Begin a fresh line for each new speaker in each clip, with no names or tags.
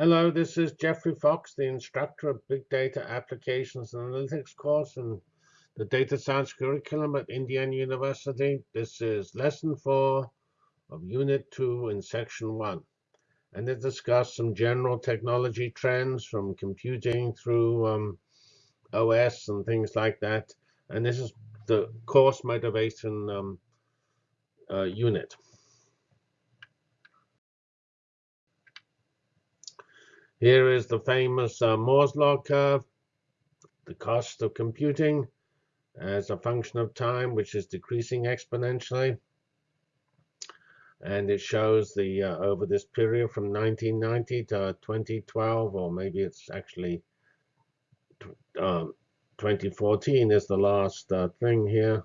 Hello, this is Geoffrey Fox, the instructor of Big Data Applications and Analytics course in the Data Science curriculum at Indiana University. This is lesson four of Unit 2 in Section 1. And it discussed some general technology trends from computing through um, OS and things like that. And this is the course motivation um, uh, unit. Here is the famous uh, Moore's law curve, the cost of computing as a function of time, which is decreasing exponentially. And it shows the uh, over this period from 1990 to 2012, or maybe it's actually um, 2014 is the last uh, thing here.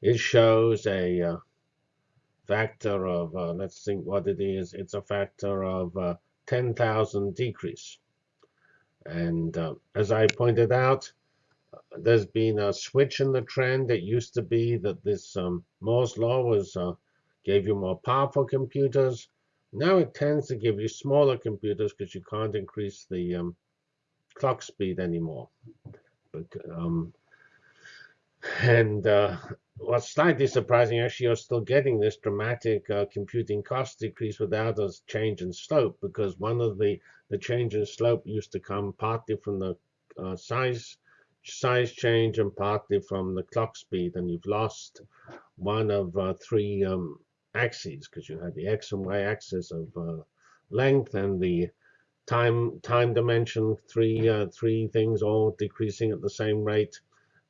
It shows a uh, factor of, uh, let's think what it is. It's a factor of uh, 10,000 decrease. And uh, as I pointed out, there's been a switch in the trend. It used to be that this um, Moore's law was uh, gave you more powerful computers. Now it tends to give you smaller computers because you can't increase the um, clock speed anymore. But, um, and uh, what's slightly surprising, actually, you're still getting this dramatic uh, computing cost decrease without a change in slope, because one of the the change in slope used to come partly from the uh, size size change and partly from the clock speed, and you've lost one of uh, three um, axes because you had the x and y axis of uh, length and the time time dimension, three uh, three things all decreasing at the same rate,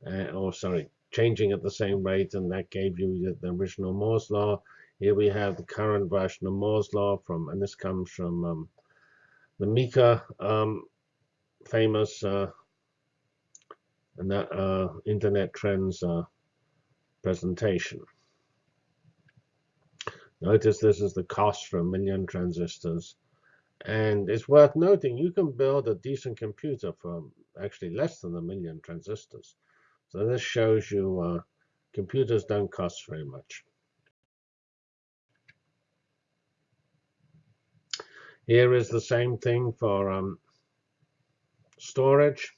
uh, or sorry, changing at the same rate, and that gave you the original Moore's law. Here we have the current version of Moore's law from, and this comes from um, the Meeker um, famous uh, and that uh, Internet Trends uh, presentation. Notice this is the cost for a million transistors. And it's worth noting you can build a decent computer for actually less than a million transistors. So this shows you uh, computers don't cost very much. Here is the same thing for um, storage.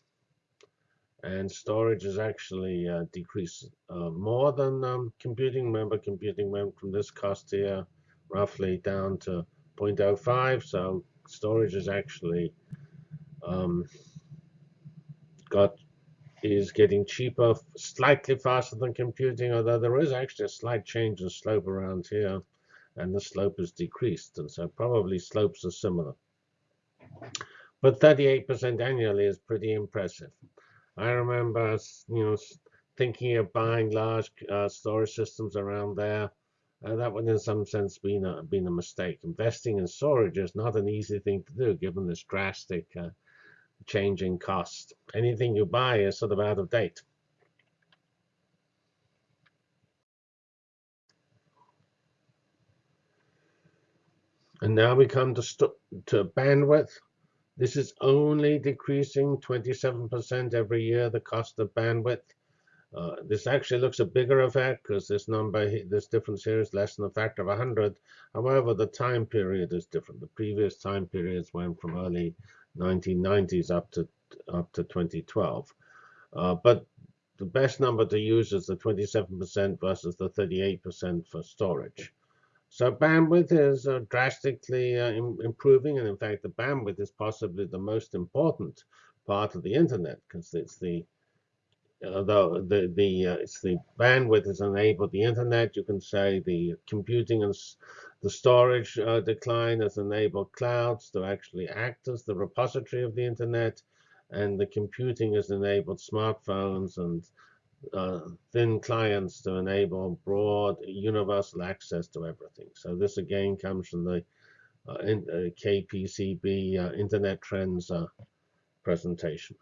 And storage is actually uh, decreased uh, more than um, computing. Remember, computing went from this cost here roughly down to 0.05. So storage is actually um, got is getting cheaper slightly faster than computing, although there is actually a slight change in slope around here, and the slope is decreased, and so probably slopes are similar. But 38% annually is pretty impressive. I remember, you know, thinking of buying large uh, storage systems around there. Uh, that would, in some sense, been a been a mistake. Investing in storage is not an easy thing to do, given this drastic uh, change in cost. Anything you buy is sort of out of date. And now we come to, to bandwidth. This is only decreasing 27% every year, the cost of bandwidth. Uh, this actually looks a bigger effect because this number, this difference here is less than a factor of 100. However, the time period is different. The previous time periods went from early 1990s up to up to 2012. Uh, but the best number to use is the 27% versus the 38% for storage. So bandwidth is uh, drastically uh, improving, and in fact, the bandwidth is possibly the most important part of the internet because it's the although the the uh, it's the bandwidth has enabled the internet, you can say the computing and the storage uh, decline has enabled clouds to actually act as the repository of the internet, and the computing has enabled smartphones and uh, thin clients to enable broad universal access to everything. So this again comes from the uh, in, uh, KPCB uh, Internet Trends uh, presentation.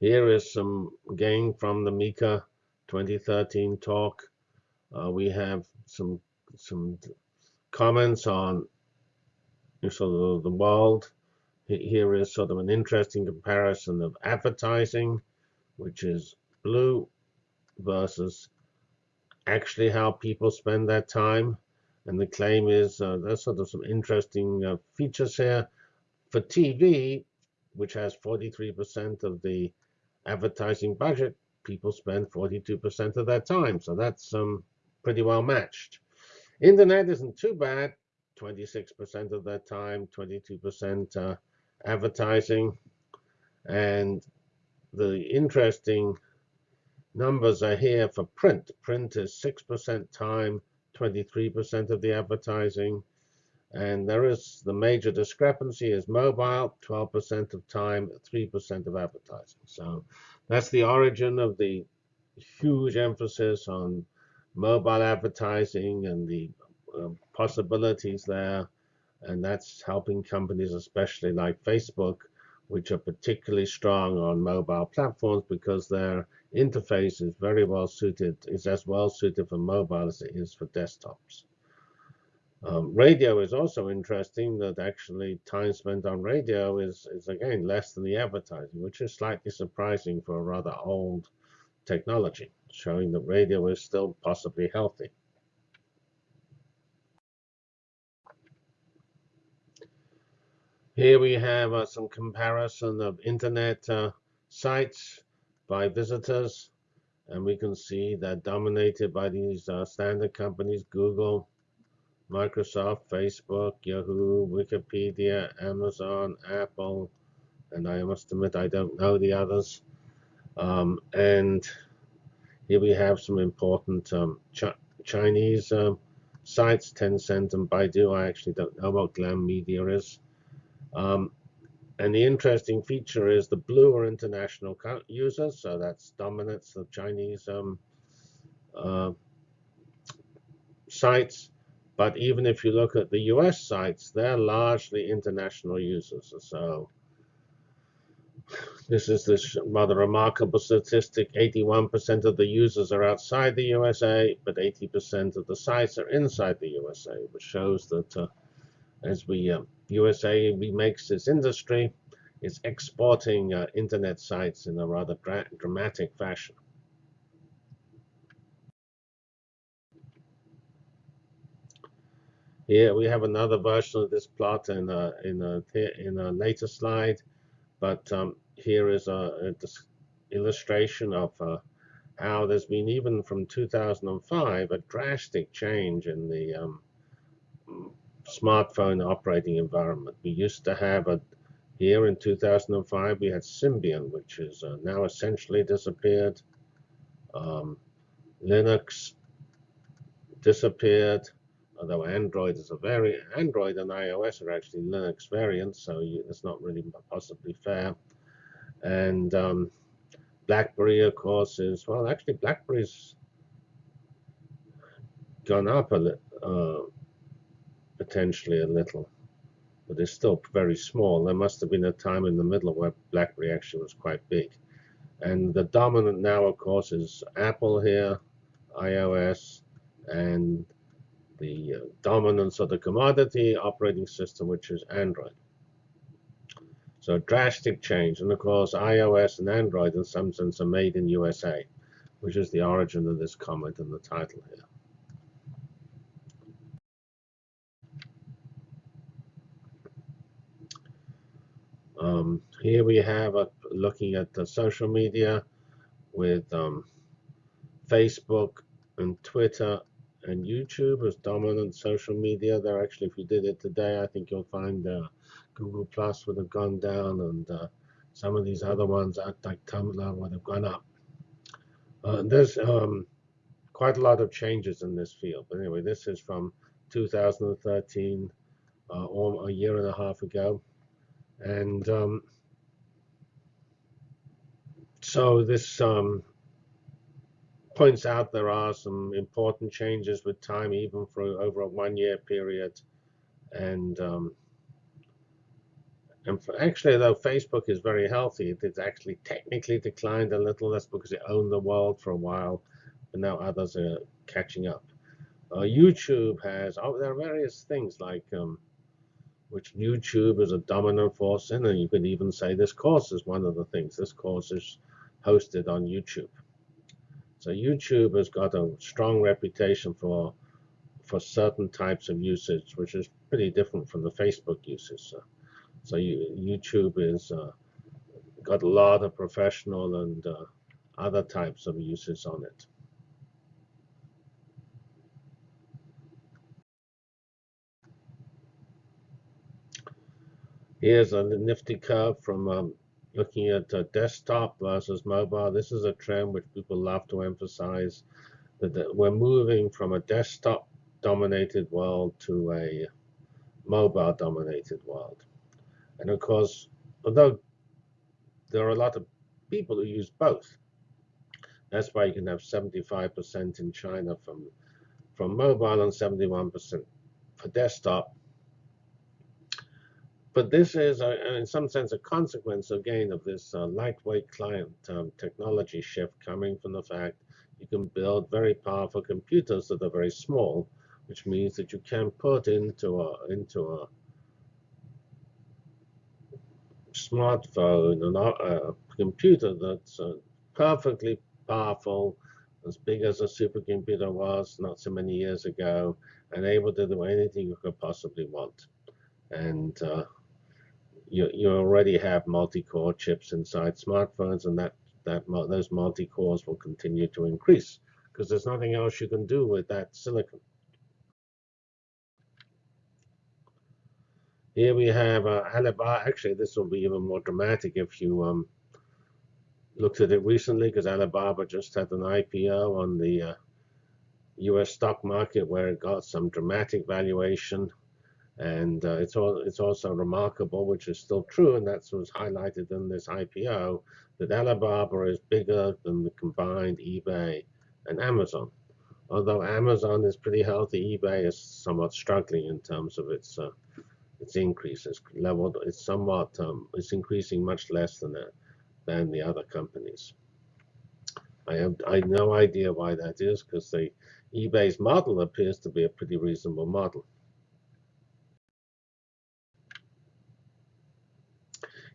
Here is some gain from the Meeker 2013 talk. Uh, we have some some comments on sort of the world. Here is sort of an interesting comparison of advertising, which is blue, versus actually how people spend their time. And the claim is uh, there's sort of some interesting uh, features here. For TV, which has 43% of the advertising budget, people spend 42% of their time. So that's um, pretty well matched. Internet isn't too bad. 26% of their time, 22% uh, advertising. And the interesting numbers are here for print. Print is 6% time, 23% of the advertising. And there is the major discrepancy is mobile, 12% of time, 3% of advertising. So that's the origin of the huge emphasis on mobile advertising and the uh, possibilities there. And that's helping companies, especially like Facebook, which are particularly strong on mobile platforms because their interface is very well suited, is as well suited for mobile as it is for desktops. Um, radio is also interesting that actually time spent on radio is, is again less than the advertising, which is slightly surprising for a rather old technology, showing that radio is still possibly healthy. Here we have uh, some comparison of internet uh, sites by visitors, and we can see that dominated by these uh, standard companies, Google, Microsoft, Facebook, Yahoo, Wikipedia, Amazon, Apple, and I must admit I don't know the others. Um, and here we have some important um, Ch Chinese um, sites, Tencent and Baidu. I actually don't know what Glam Media is. Um, and the interesting feature is the blue are international users, so that's dominance of Chinese um, uh, sites. But even if you look at the US sites, they're largely international users. So this is this rather remarkable statistic. 81% of the users are outside the USA, but 80% of the sites are inside the USA, which shows that uh, as we uh, USA remakes its industry, it's exporting uh, internet sites in a rather dra dramatic fashion. Here we have another version of this plot in a, in a, in a later slide, but um, here is a, a illustration of uh, how there's been, even from 2005, a drastic change in the um, smartphone operating environment. We used to have a, here in 2005, we had Symbian, which is uh, now essentially disappeared. Um, Linux disappeared although Android is a very Android and iOS are actually Linux variants, so you, it's not really possibly fair. And um, BlackBerry, of course, is well, actually BlackBerry's gone up a little, uh, potentially a little, but it's still very small. There must have been a time in the middle where BlackBerry actually was quite big. And the dominant now, of course, is Apple here, iOS, and the uh, dominance of the commodity operating system, which is Android. So drastic change. And of course, iOS and Android in some sense are made in USA, which is the origin of this comment in the title here. Um, here we have a, looking at the social media with um, Facebook and Twitter and YouTube as dominant social media. There actually, if you did it today, I think you'll find uh, Google Plus would have gone down, and uh, some of these other ones, like Tumblr, would have gone up. Uh, there's um, quite a lot of changes in this field. But anyway, this is from 2013, uh, or a year and a half ago, and um, so this um, points out there are some important changes with time, even for over a one-year period. And um, and actually, though Facebook is very healthy, it has actually technically declined a little. That's because it owned the world for a while, but now others are catching up. Uh, YouTube has oh, there are various things like um, which YouTube is a dominant force in, and you could even say this course is one of the things. This course is hosted on YouTube. So YouTube has got a strong reputation for for certain types of usage, which is pretty different from the Facebook usage. So, so you, YouTube is uh, got a lot of professional and uh, other types of uses on it. Here's a nifty curve from um, looking at uh, desktop versus mobile. This is a trend which people love to emphasize that we're moving from a desktop dominated world to a mobile dominated world. And of course, although there are a lot of people who use both, that's why you can have 75% in China from, from mobile and 71% for desktop. But this is, a, in some sense, a consequence again of this uh, lightweight client um, technology shift coming from the fact you can build very powerful computers that are very small, which means that you can put into a into a smartphone and a computer that's uh, perfectly powerful, as big as a supercomputer was not so many years ago, and able to do anything you could possibly want. And uh, you, you already have multi-core chips inside smartphones, and that, that those multi-cores will continue to increase because there's nothing else you can do with that silicon. Here we have uh, Alibaba. Actually, this will be even more dramatic if you um, looked at it recently because Alibaba just had an IPO on the uh, US stock market where it got some dramatic valuation. And uh, it's, all, it's also remarkable, which is still true, and that was highlighted in this IPO, that Alibaba is bigger than the combined eBay and Amazon. Although Amazon is pretty healthy, eBay is somewhat struggling in terms of its uh, its increase. It's leveled. It's somewhat. Um, it's increasing much less than that than the other companies. I have I have no idea why that is because the eBay's model appears to be a pretty reasonable model.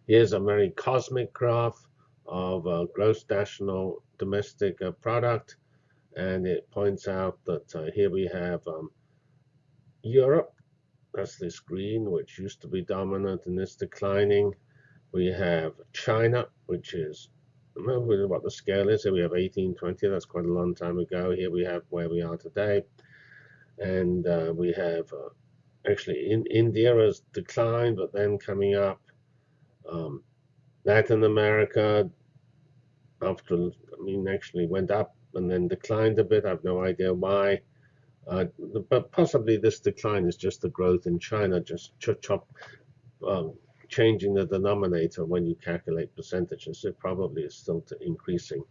Here's a very cosmic graph of gross national domestic uh, product, and it points out that uh, here we have um, Europe, that's this green, which used to be dominant and is declining. We have China, which is, remember what the scale is. Here we have 1820, that's quite a long time ago. Here we have where we are today. And uh, we have, uh, actually, in, India has declined, but then coming up. Um, Latin America, after, I mean, actually went up and then declined a bit. I have no idea why. Uh, but possibly this decline is just the growth in China, just chop, chop um, changing the denominator when you calculate percentages. It probably is still increasing.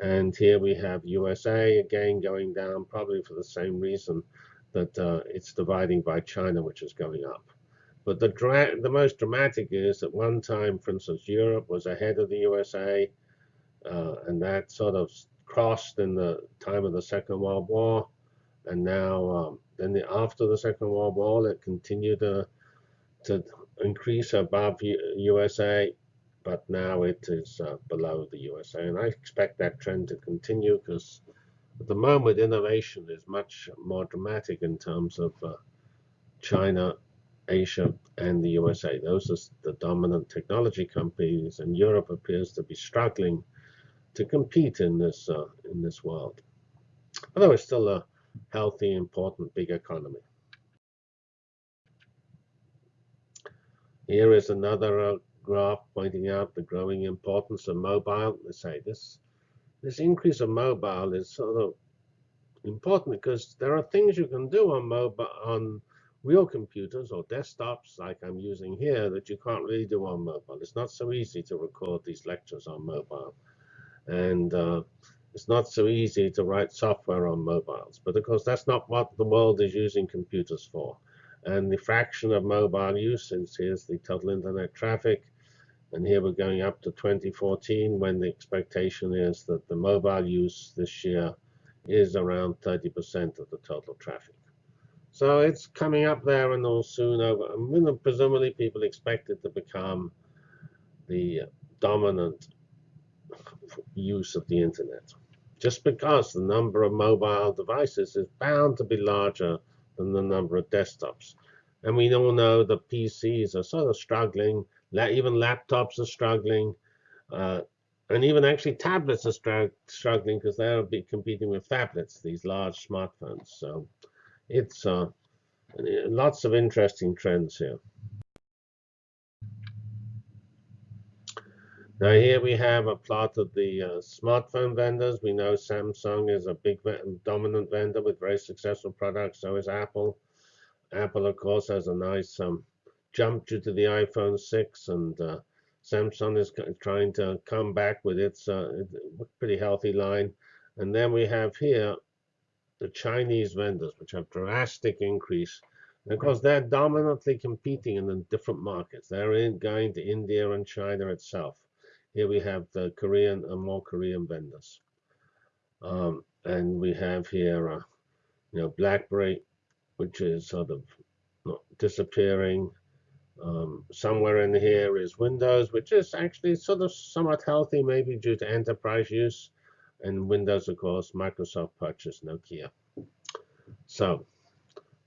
And here we have USA again going down, probably for the same reason that uh, it's dividing by China, which is going up. But the, the most dramatic is at one time, for instance, Europe was ahead of the USA, uh, and that sort of crossed in the time of the Second World War. And now, um, then the, after the Second World War, it continued to, to increase above USA, but now it is uh, below the USA. And I expect that trend to continue because at the moment, innovation is much more dramatic in terms of uh, China, Asia, and the USA. Those are the dominant technology companies, and Europe appears to be struggling to compete in this uh, in this world. Although it's still a healthy, important, big economy. Here is another uh, graph pointing out the growing importance of mobile. They say this this increase of mobile is sort of important because there are things you can do on mobile on real computers or desktops like I'm using here that you can't really do on mobile. It's not so easy to record these lectures on mobile. And uh, it's not so easy to write software on mobiles. But of course, that's not what the world is using computers for and the fraction of mobile usage here's the total internet traffic and here we're going up to 2014 when the expectation is that the mobile use this year is around 30% of the total traffic. So it's coming up there and all soon over. Presumably people expect it to become the dominant use of the internet. just because the number of mobile devices is bound to be larger than the number of desktops. And we all know the PCs are sort of struggling. Even laptops are struggling. Uh, and even actually tablets are struggling because they'll be competing with phablets, these large smartphones. So it's uh, lots of interesting trends here. Now here we have a plot of the uh, smartphone vendors. We know Samsung is a big dominant vendor with very successful products. So is Apple. Apple, of course, has a nice um, jump due to the iPhone 6, and uh, Samsung is trying to come back with its uh, pretty healthy line. And then we have here the Chinese vendors, which have drastic increase. Course, they're dominantly competing in the different markets. They're in, going to India and China itself. Here we have the Korean and more Korean vendors. Um, and we have here, uh, you know, BlackBerry, which is sort of disappearing. Um, somewhere in here is Windows, which is actually sort of somewhat healthy, maybe due to enterprise use. And Windows, of course, Microsoft purchased Nokia. So,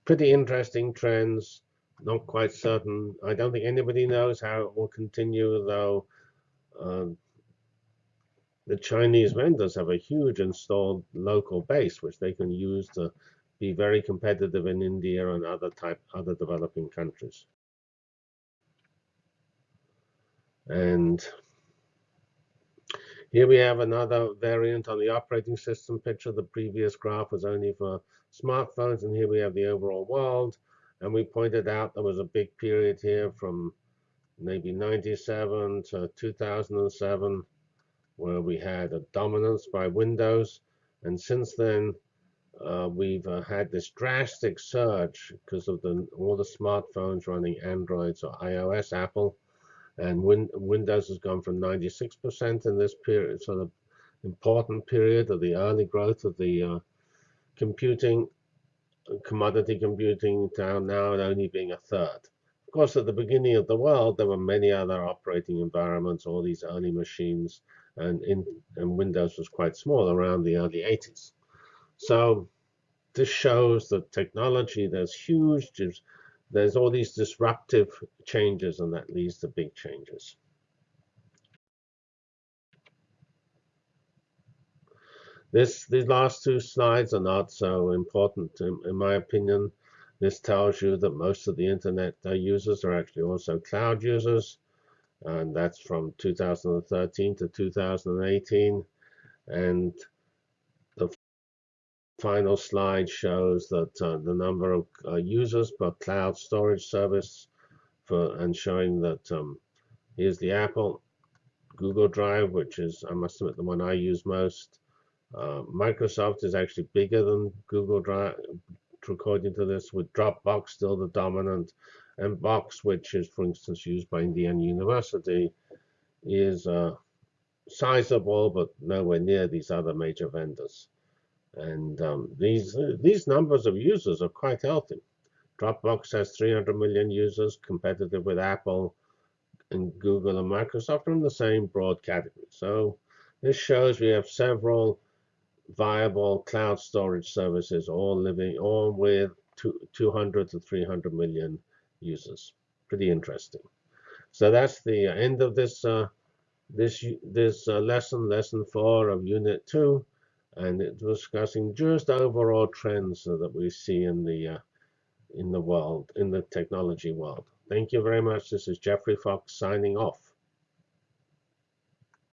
pretty interesting trends. Not quite certain. I don't think anybody knows how it will continue, though um, the Chinese vendors have a huge installed local base, which they can use to be very competitive in India and other type other developing countries. And here we have another variant on the operating system picture. The previous graph was only for smartphones, and here we have the overall world. And we pointed out there was a big period here from maybe 97 to 2007 where we had a dominance by Windows. And since then, uh, we've uh, had this drastic surge because of the, all the smartphones running Androids or iOS, Apple. And Win Windows has gone from 96% in this period, sort of important period of the early growth of the uh, computing, commodity computing, down now only being a third. Of course, at the beginning of the world, there were many other operating environments, all these early machines, and, in, and Windows was quite small around the early 80s. So this shows that technology, there's huge, there's all these disruptive changes, and that leads to big changes. This, these last two slides are not so important, in, in my opinion. This tells you that most of the internet uh, users are actually also cloud users. And that's from 2013 to 2018. And final slide shows that uh, the number of uh, users per cloud storage service for and showing that um, here's the Apple Google Drive, which is, I must admit, the one I use most. Uh, Microsoft is actually bigger than Google Drive, according to this, with Dropbox still the dominant, and Box, which is, for instance, used by Indiana University, is uh, sizable, but nowhere near these other major vendors. And um, these these numbers of users are quite healthy. Dropbox has 300 million users, competitive with Apple and Google and Microsoft are in the same broad category. So this shows we have several viable cloud storage services, all living, all with 200 to 300 million users. Pretty interesting. So that's the end of this uh, this this uh, lesson, lesson four of Unit Two, and it was discussing just overall trends that we see in the uh, in the world, in the technology world. Thank you very much. This is Geoffrey Fox signing off.